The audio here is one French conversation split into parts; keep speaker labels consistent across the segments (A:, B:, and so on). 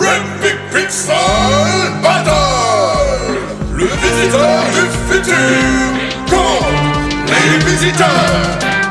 A: Rapid Pixel Battle Le visiteur du futur Contre les visiteurs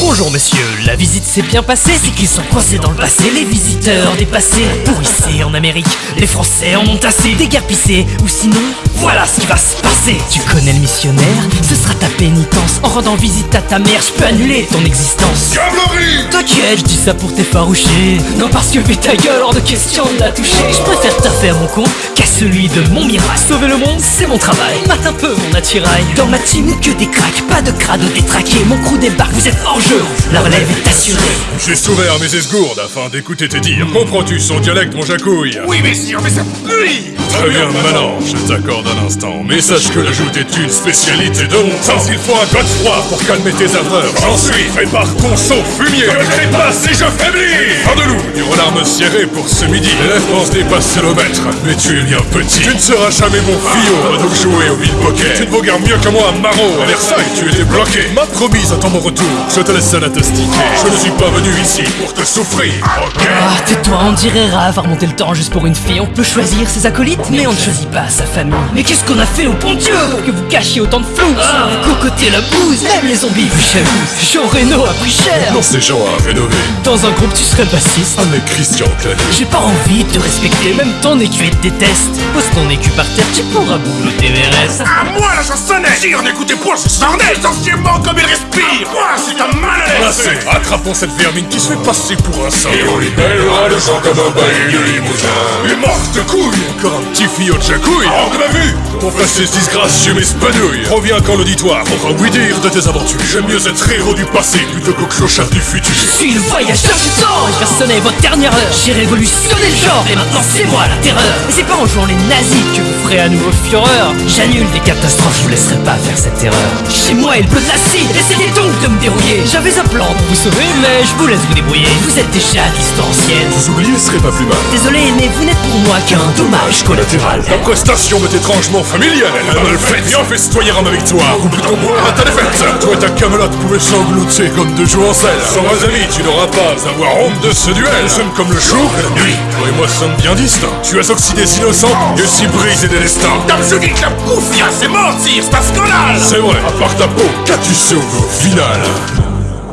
B: Bonjour monsieur, la visite s'est bien passée, c'est qu'ils sont coincés dans le passé, les visiteurs dépassés, pourrissés en Amérique, les Français en ont assez, déguerpissés, ou sinon, voilà ce qui va se passer. Tu connais le missionnaire? Ce sera ta pénitence, en rendant visite à ta mère, je peux annuler ton existence.
A: Diablerie
B: T'inquiète, je dis ça pour t'effaroucher, non parce que vu ta gueule, hors de question de la toucher, je préfère taffer à mon compte qu'à celui de mon miracle. Sauver le monde, c'est mon travail, mate un peu mon attirail. Dans ma team, que des cracks, pas de crado détraqués, mon crew débarque, vous êtes hors jeu, la relève est assurée.
A: J'ai ouvert mes esgourdes afin d'écouter tes dires. Comprends-tu son dialecte, mon jacouille
C: Oui, messire, mais ça pue
A: Très bien, maintenant, je t'accorde un instant. Mais sache que la joute est une spécialité de mon temps. Il faut un code froid pour calmer tes ardeurs. J'en suis, prépare ton saut fumier. Que je trépasse et je faiblis. Fin de loup, durant l'arme serrée pour ce midi. L'élève pense dépasser le maître, mais tu es bien petit. Tu ne seras jamais mon fillot, donc jouer au bill poker. Tu ne vaux guère mieux que moi, Maro. À Versailles, tu étais bloqué. Ma promise attend mon retour. Je te laisse Je ne suis pas venu ici pour te souffrir. Ok?
B: Ah, tais-toi, on dirait rare à remonter le temps juste pour une fille. On peut choisir ses acolytes, mais on ne choisit pas sa famille. Mais qu'est-ce qu'on a fait au bon Dieu? Pour que vous cachiez autant de flou ah, Vous cocotez la bouse, même les zombies vous jaloux. Jean Reno a pris cher.
A: Dans ces gens à rénover.
B: Dans un groupe, tu serais bassiste.
A: Avec Christian Clavier.
B: J'ai pas envie de te respecter, même ton écu te déteste. Pose ton écu par terre, tu pourras boulotter Everest.
C: À moi la chansonnette Sire, n'écoutez point ce sarnet Essentiellement comme il respire Moi, c'est un mal à l'aise
A: Assez, attrapons cette vermine qui se fait passer pour un saint. Et on libérera le sang comme un bailli de limousin. Mais morte de couille Encore un petit fillot de jacouille Hors de ma vue Ton passé ce disgracieux m'espanouille Reviens quand l'auditoire pourra oui dire de tes aventures. J'aime mieux être héros du passé plutôt qu'au clochard du futur.
B: Je suis le voyageur du temps et je vais sonner votre dernière heure. J'ai révolutionné le genre et maintenant c'est moi la terreur. Et c'est pas en jouant les nazis que vous ferez à nouveau fureur. J'annule des je vous laisserai pas faire cette erreur. Chez moi il pleut de l'acide, essayez donc de me dérouiller. J'avais un plan pour vous sauver, mais je vous laisse vous débrouiller. Vous êtes déjà à distance ancienne.
A: Vous oubliez serait pas plus mal.
B: Désolé, mais vous n'êtes pour moi qu'un dommage collatéral.
A: Ta prestation m'est étrangement familière, elle a mal faite. Viens festoyer à ma victoire, oublie ton bois à ta défaite. Toi et ta camelote pouvaient sangloter comme deux joues en selle. Sans mes amis, tu n'auras pas à avoir honte de ce duel. Nous sommes comme le jour et la nuit. Toi et moi sommes bien distincts. Tu as oxydé des innocents et aussi brisé des destins.
C: Dame je dis que la bouffe c'est mentir, c'est un scandale
A: C'est vrai, à part ta peau, qu'as-tu sauvé au final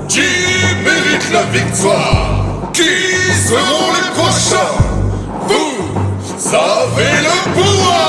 A: Qui mérite la victoire? Qui seront les prochains? Vous avez le pouvoir